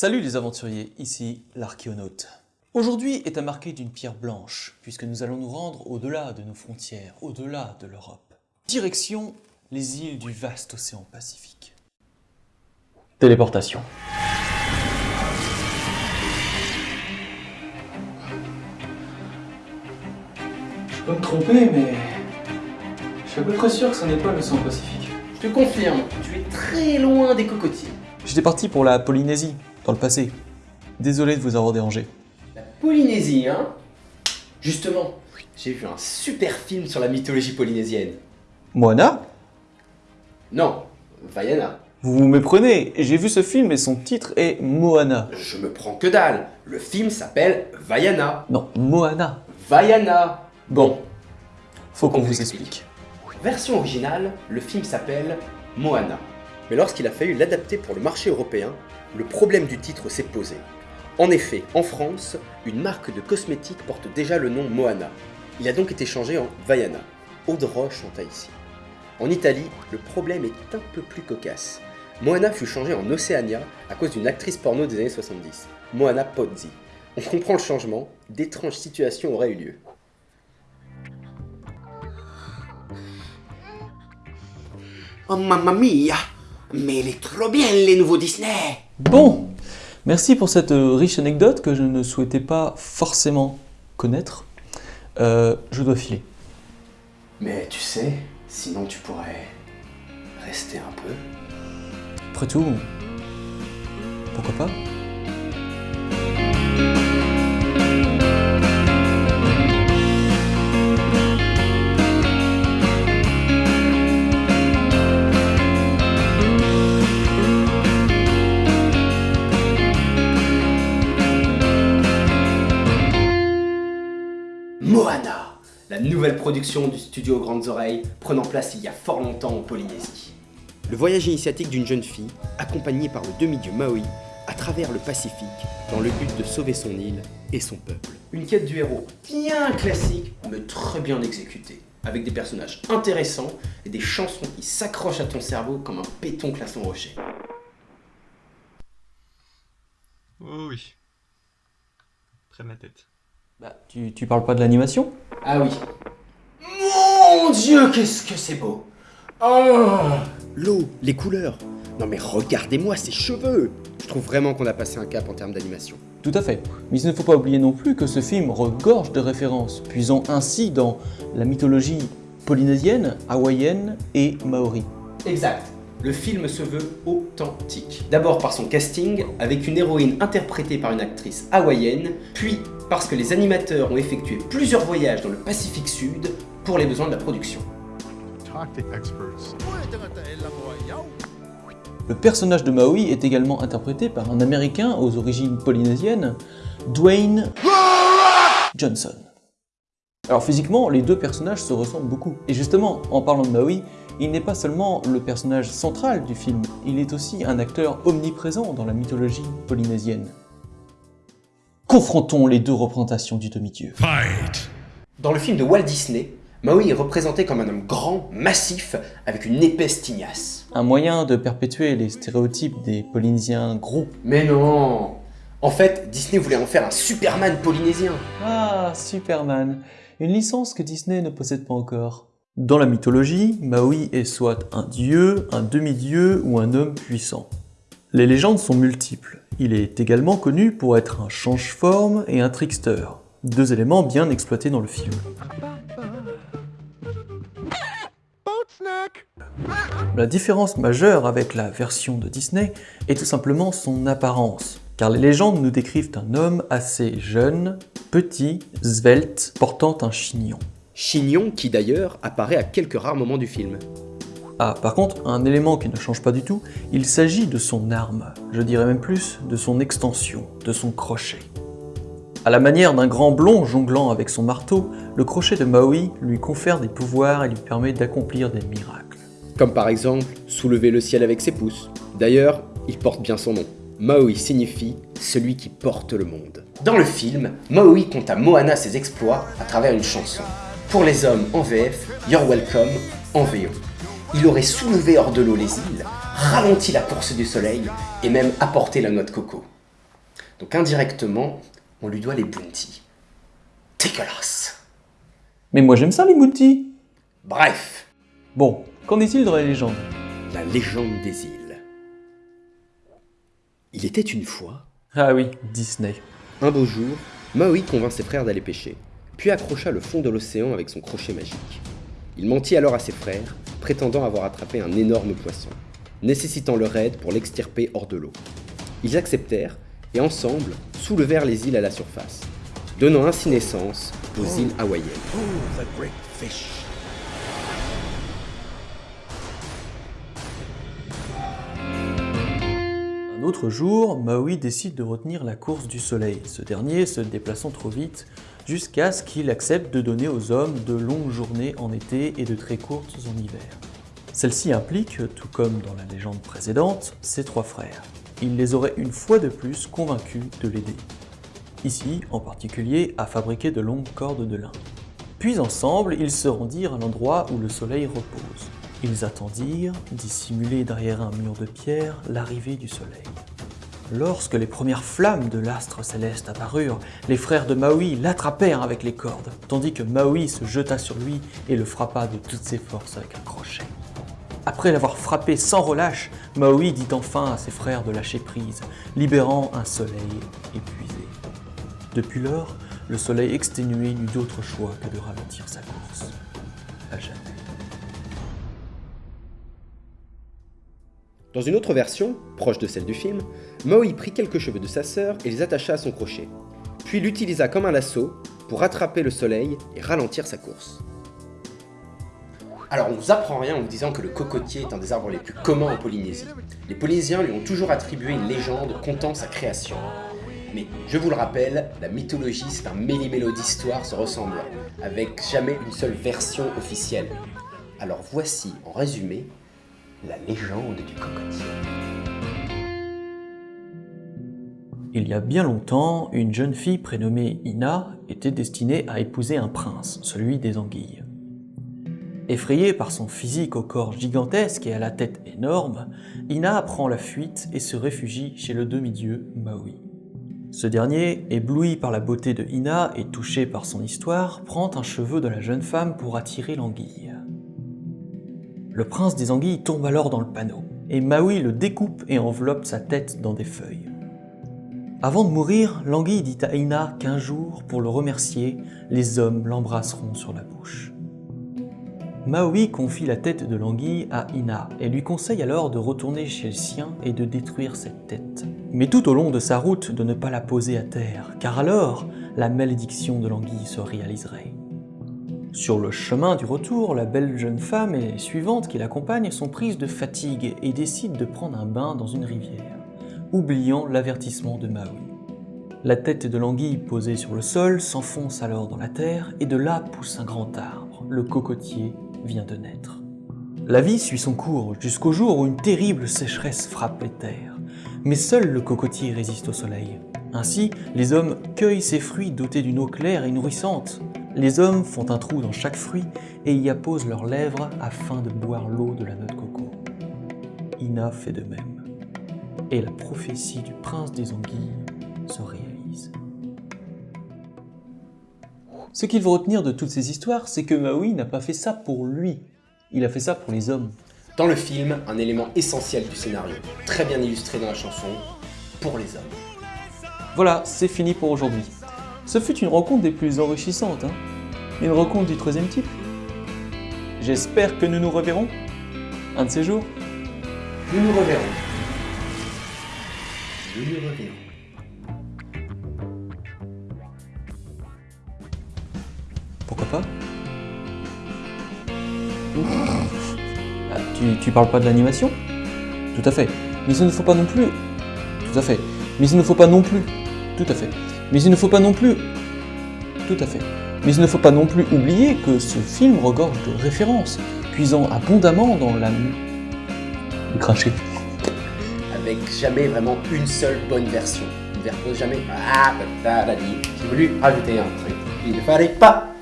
Salut les aventuriers, ici l'archéonaute. Aujourd'hui est à marquer d'une pierre blanche, puisque nous allons nous rendre au-delà de nos frontières, au-delà de l'Europe. Direction les îles du vaste océan Pacifique. Téléportation. Je peux me tromper, mais je suis à peu près sûr que ce n'est pas l'océan Pacifique. Je te confirme, tu es très loin des cocotiers. J'étais parti pour la Polynésie, dans le passé. Désolé de vous avoir dérangé. La Polynésie, hein? Justement, j'ai vu un super film sur la mythologie polynésienne. Moana? Non, Vaiana. Vous vous méprenez, j'ai vu ce film et son titre est Moana. Je me prends que dalle. Le film s'appelle Vaiana. Non, Moana. Vaiana. Bon, Faut qu'on vous explique. version originale, le film s'appelle Moana. Mais lorsqu'il a fallu l'adapter pour le marché européen, le problème du titre s'est posé. En effet, en France, une marque de cosmétiques porte déjà le nom Moana. Il a donc été changé en Vaiana. Eau de roche en. En Italie, le problème est un peu plus cocasse. Moana fut changé en Oceania à cause d'une actrice porno des années 70, Moana Pozzi. On comprend le changement, d'étranges situations auraient eu lieu. Oh mamma mia Mais il est trop bien les nouveaux Disney Bon, merci pour cette euh, riche anecdote que je ne souhaitais pas forcément connaître. Euh, je dois filer. Mais tu sais, sinon tu pourrais rester un peu. Après tout, pourquoi pas? Nouvelle production du studio Grandes Oreilles, prenant place il y a fort longtemps en Polynésie. Le voyage initiatique d'une jeune fille, accompagnée par le demi-dieu Maui, à travers le Pacifique, dans le but de sauver son île et son peuple. Une quête du héros bien classique, mais très bien exécutée, avec des personnages intéressants et des chansons qui s'accrochent à ton cerveau comme un pétoncle à son rocher. Oh oui. Près de ma tête. Bah, tu, tu parles pas de l'animation? Ah oui. Mon Dieu, qu'est-ce que c'est beau Oh L'eau, les couleurs. Non mais regardez-moi ces cheveux Je trouve vraiment qu'on a passé un cap en termes d'animation. Tout à fait. Mais il ne faut pas oublier non plus que ce film regorge de références, puisant ainsi dans la mythologie polynésienne, hawaïenne et maori. Exact. Le film se veut authentique. D'abord par son casting, avec une héroïne interprétée par une actrice hawaïenne, puis parce que les animateurs ont effectué plusieurs voyages dans le Pacifique Sud pour les besoins de la production. Le personnage de Maui est également interprété par un Américain aux origines polynésiennes, Dwayne Johnson. Alors physiquement, les deux personnages se ressemblent beaucoup. Et justement, en parlant de Maui, il n'est pas seulement le personnage central du film, il est aussi un acteur omniprésent dans la mythologie polynésienne. Confrontons les deux représentations du demi-dieu. Dans le film de Walt Disney, Maui est représenté comme un homme grand, massif, avec une épaisse tignasse. Un moyen de perpétuer les stéréotypes des Polynésiens gros. Mais non En fait, Disney voulait en faire un Superman polynésien. Ah, Superman, une licence que Disney ne possède pas encore. Dans la mythologie, Maui est soit un dieu, un demi-dieu ou un homme puissant. Les légendes sont multiples. Il est également connu pour être un change-forme et un trickster, deux éléments bien exploités dans le film. La différence majeure avec la version de Disney est tout simplement son apparence, car les légendes nous décrivent un homme assez jeune, petit, svelte, portant un chignon. Chignon qui d'ailleurs apparaît à quelques rares moments du film. Ah, par contre, un élément qui ne change pas du tout, il s'agit de son arme, je dirais même plus de son extension, de son crochet. À la manière d'un grand blond jonglant avec son marteau, le crochet de Maui lui confère des pouvoirs et lui permet d'accomplir des miracles. Comme par exemple soulever le ciel avec ses pouces. D'ailleurs, il porte bien son nom. Maui signifie celui qui porte le monde. Dans le film, Maui compte à Moana ses exploits à travers une chanson. Pour les hommes en VF, You're Welcome en VO. Il aurait soulevé hors de l'eau les îles, ralenti la course du soleil et même apporté la noix de coco. Donc indirectement, on lui doit les bounties. Dégueulasse Mais moi j'aime ça les bounties Bref, Bon, qu'en est-il de la légende? La légende des îles. Il était une fois, Ah oui, Disney. un beau jour, Maui convainc ses frères d'aller pêcher, puis accrocha le fond de l'océan avec son crochet magique. Il mentit alors à ses frères, prétendant avoir attrapé un énorme poisson, nécessitant leur aide pour l'extirper hors de l'eau. Ils acceptèrent et ensemble soulevèrent les îles à la surface, donnant ainsi naissance aux îles hawaïennes. Un autre jour, Maui décide de retenir la course du soleil, ce dernier se déplaçant trop vite, jusqu'à ce qu'il accepte de donner aux hommes de longues journées en été et de très courtes en hiver. Celle-ci implique, tout comme dans la légende précédente, ses trois frères. Il les aurait une fois de plus convaincus de l'aider. Ici, en particulier, à fabriquer de longues cordes de lin. Puis ensemble, ils se rendirent à l'endroit où le soleil repose. Ils attendirent, dissimulés derrière un mur de pierre, l'arrivée du soleil. Lorsque les premières flammes de l'astre céleste apparurent, les frères de Maui l'attrapèrent avec les cordes, tandis que Maui se jeta sur lui et le frappa de toutes ses forces avec un crochet. Après l'avoir frappé sans relâche, Maui dit enfin à ses frères de lâcher prise, libérant un soleil épuisé. Depuis lors, le soleil exténué n'eut d'autre choix que de ralentir sa course. À jamais. Dans une autre version, proche de celle du film, Maui prit quelques cheveux de sa sœur et les attacha à son crochet, puis l'utilisa comme un lasso pour attraper le soleil et ralentir sa course. Alors on vous apprend rien en vous disant que le cocotier est un des arbres les plus communs en Polynésie. Les Polynésiens lui ont toujours attribué une légende contant sa création. Mais je vous le rappelle, la mythologie c'est un méli-mélo d'histoires se ressemblant, avec jamais une seule version officielle. Alors voici, en résumé, la légende du cocotier. Il y a bien longtemps, une jeune fille prénommée Ina était destinée à épouser un prince, celui des anguilles. Effrayée par son physique au corps gigantesque et à la tête énorme, Ina prend la fuite et se réfugie chez le demi-dieu Maui. Ce dernier, ébloui par la beauté de Ina et touché par son histoire, prend un cheveu de la jeune femme pour attirer l'anguille. Le prince des anguilles tombe alors dans le panneau, et Maui le découpe et enveloppe sa tête dans des feuilles. Avant de mourir, l'anguille dit à Ina qu'un jour, pour le remercier, les hommes l'embrasseront sur la bouche. Maui confie la tête de l'anguille à Ina et lui conseille alors de retourner chez le sien et de détruire cette tête. Mais tout au long de sa route, de ne pas la poser à terre, car alors, la malédiction de l'anguille se réaliserait. Sur le chemin du retour, la belle jeune femme et les suivantes qui l'accompagnent sont prises de fatigue et décident de prendre un bain dans une rivière, oubliant l'avertissement de Maui. La tête de l'anguille posée sur le sol s'enfonce alors dans la terre et de là pousse un grand arbre, le cocotier vient de naître. La vie suit son cours jusqu'au jour où une terrible sécheresse frappe les terres. Mais seul le cocotier résiste au soleil. Ainsi, les hommes cueillent ces fruits dotés d'une eau claire et nourrissante. Les hommes font un trou dans chaque fruit et y apposent leurs lèvres afin de boire l'eau de la noix de coco. Ina fait de même. Et la prophétie du prince des anguilles se réalise. Ce qu'il faut retenir de toutes ces histoires, c'est que Maui n'a pas fait ça pour lui. Il a fait ça pour les hommes. Dans le film, un élément essentiel du scénario, très bien illustré dans la chanson, pour les hommes. Voilà, c'est fini pour aujourd'hui. Ce fut une rencontre des plus enrichissantes, hein Une rencontre du troisième type. J'espère que nous nous reverrons un de ces jours. Nous nous reverrons. Nous nous reverrons. Pourquoi pas? Ah, tu, tu parles pas de l'animation? Tout à fait. Mais il ne faut pas non plus... Tout à fait. Mais il ne faut pas non plus... Tout à fait. Mais il ne faut pas non plus... Tout à fait. Mais il ne faut pas non plus oublier que ce film regorge de références, puisant abondamment dans la... Le cracher. Avec jamais vraiment une seule bonne version. Une version jamais. Ah, bah, t'as dit. J'ai voulu rajouter un truc. Il ne fallait pas.